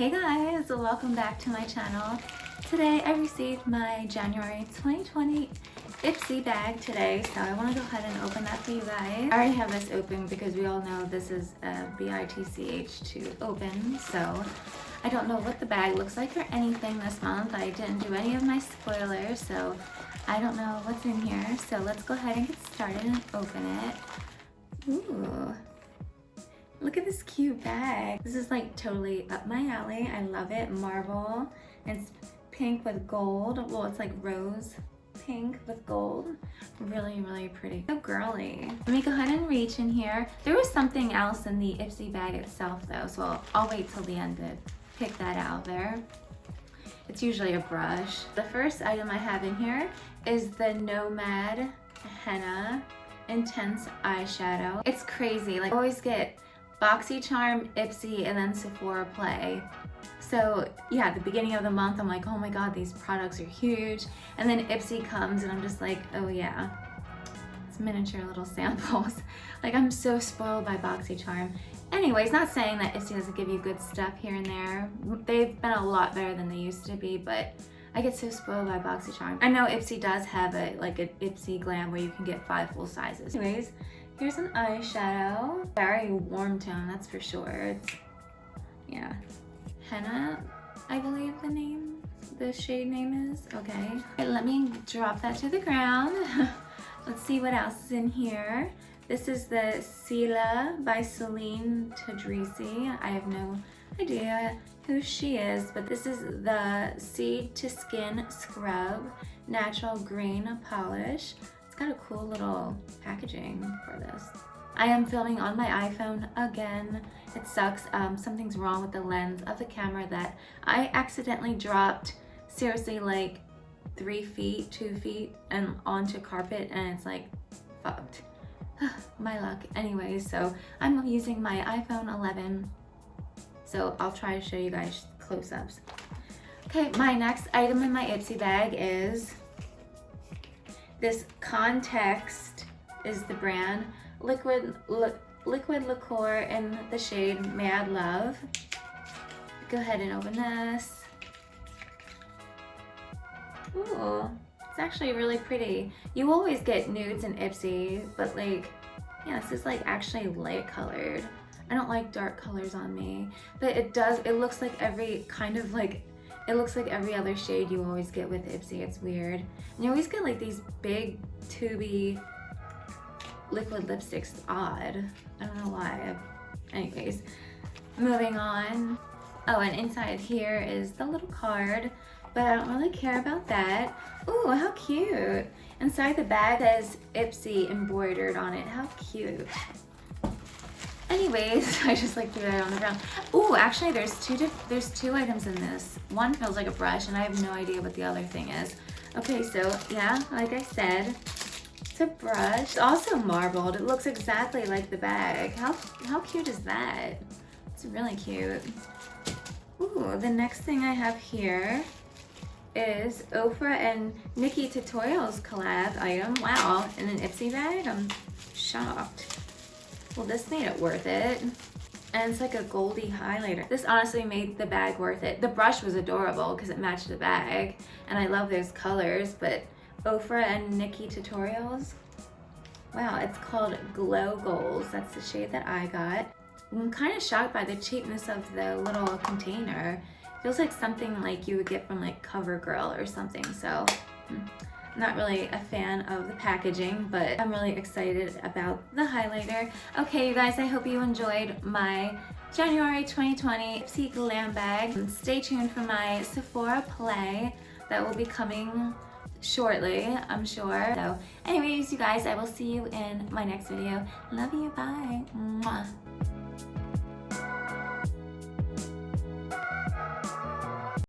Hey guys, welcome back to my channel. Today I received my January 2020 Ipsy bag today, so I want to go ahead and open that for you guys. I already have this open because we all know this is a BITCH to open, so I don't know what the bag looks like or anything this month. I didn't do any of my spoilers, so I don't know what's in here. So let's go ahead and get started and open it. Ooh. Look at this cute bag. This is like totally up my alley. I love it. Marble. It's pink with gold. Well, it's like rose pink with gold. Really, really pretty. So girly. Let me go ahead and reach in here. There was something else in the Ipsy bag itself though, so I'll, I'll wait till the end to pick that out there. It's usually a brush. The first item I have in here is the Nomad Henna Intense Eyeshadow. It's crazy. Like I always get BoxyCharm, Ipsy, and then Sephora Play. So yeah, the beginning of the month, I'm like, oh my God, these products are huge. And then Ipsy comes and I'm just like, oh yeah, it's miniature little samples. like I'm so spoiled by BoxyCharm. Anyways, not saying that Ipsy doesn't give you good stuff here and there. They've been a lot better than they used to be, but I get so spoiled by BoxyCharm. I know Ipsy does have a like an Ipsy Glam where you can get five full sizes. Anyways, Here's an eyeshadow. Very warm tone, that's for sure. It's, yeah. Henna, I believe the name, the shade name is. Okay. let me drop that to the ground. Let's see what else is in here. This is the Sila by Celine Tadrisi. I have no idea who she is, but this is the Seed to Skin Scrub Natural Green Polish got a cool little packaging for this. I am filming on my iPhone again. It sucks. Um, something's wrong with the lens of the camera that I accidentally dropped seriously like three feet, two feet and onto carpet and it's like fucked. my luck. Anyways, so I'm using my iPhone 11. So I'll try to show you guys close-ups. Okay, my next item in my Ipsy bag is this Context is the brand. Liquid, li liquid liqueur in the shade Mad Love. Go ahead and open this. Ooh, it's actually really pretty. You always get nudes and Ipsy, but like, yeah, this is like actually light colored. I don't like dark colors on me, but it does, it looks like every kind of like it looks like every other shade you always get with Ipsy. It's weird. And you always get like these big tubey liquid lipsticks. Odd. I don't know why. Anyways, moving on. Oh, and inside here is the little card, but I don't really care about that. Ooh, how cute. Inside the bag says Ipsy embroidered on it. How cute. Anyways, I just like threw that on the ground. Oh, actually there's two there's two items in this. One feels like a brush and I have no idea what the other thing is. Okay, so yeah, like I said, it's a brush. It's also marbled. It looks exactly like the bag. How, how cute is that? It's really cute. Ooh, the next thing I have here is Ofra and NikkieTutorials collab item. Wow, in an Ipsy bag? I'm shocked. Well, this made it worth it. And it's like a goldy highlighter. This honestly made the bag worth it. The brush was adorable because it matched the bag. And I love those colors, but Ofra and NikkieTutorials. Wow, it's called Glow Goals. That's the shade that I got. I'm kind of shocked by the cheapness of the little container. It Feels like something like you would get from like CoverGirl or something, so. Hmm. Not really a fan of the packaging, but I'm really excited about the highlighter. Okay, you guys, I hope you enjoyed my January 2020 Ipsy Glam Bag. Stay tuned for my Sephora Play that will be coming shortly, I'm sure. So anyways, you guys, I will see you in my next video. Love you, bye. Mwah.